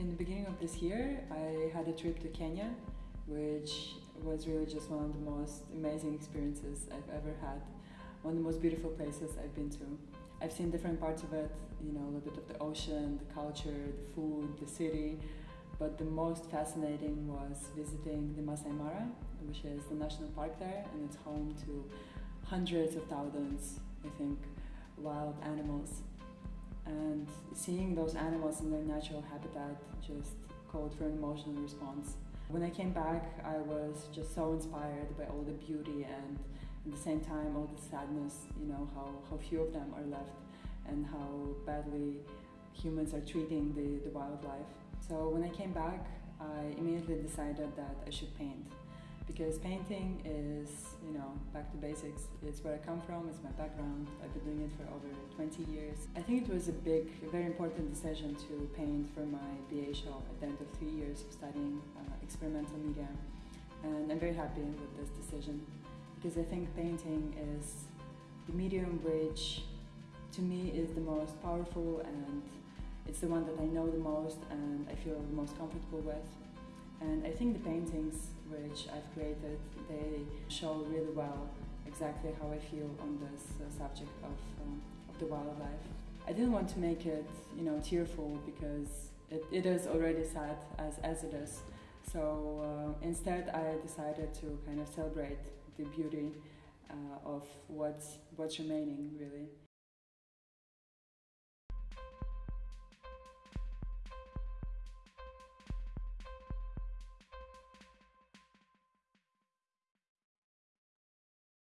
In the beginning of this year, I had a trip to Kenya, which was really just one of the most amazing experiences I've ever had. One of the most beautiful places I've been to. I've seen different parts of it, you know, a little bit of the ocean, the culture, the food, the city, but the most fascinating was visiting the Masai Mara, which is the national park there, and it's home to hundreds of thousands, I think, wild animals and seeing those animals in their natural habitat just called for an emotional response. When I came back, I was just so inspired by all the beauty and at the same time all the sadness, you know, how, how few of them are left and how badly humans are treating the, the wildlife. So when I came back, I immediately decided that I should paint because painting is, you know, back to basics. It's where I come from, it's my background. I've been doing it for over 20 years. I think it was a big, very important decision to paint for my BA show at the end of three years of studying uh, experimental media. And I'm very happy with this decision because I think painting is the medium which to me is the most powerful and it's the one that I know the most and I feel the most comfortable with. And I think the paintings which I've created, they show really well exactly how I feel on this uh, subject of, um, of the wildlife. I didn't want to make it, you know, tearful because it, it is already sad as, as it is. So uh, instead I decided to kind of celebrate the beauty uh, of what's, what's remaining really.